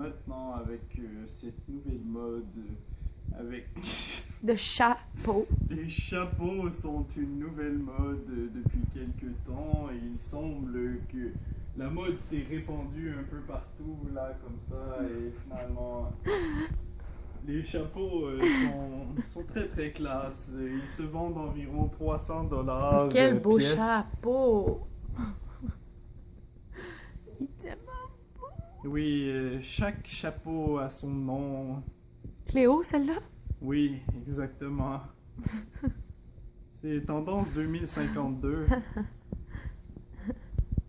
maintenant avec euh, cette nouvelle mode, euh, avec De chapeau. les chapeaux sont une nouvelle mode euh, depuis quelques temps et il semble que la mode s'est répandue un peu partout là comme ça et finalement les chapeaux euh, sont, sont très très classe. Ils se vendent environ 300 dollars. Quel beau chapeau. Oui, euh, chaque chapeau a son nom. Cléo, celle-là? Oui, exactement. C'est tendance 2052.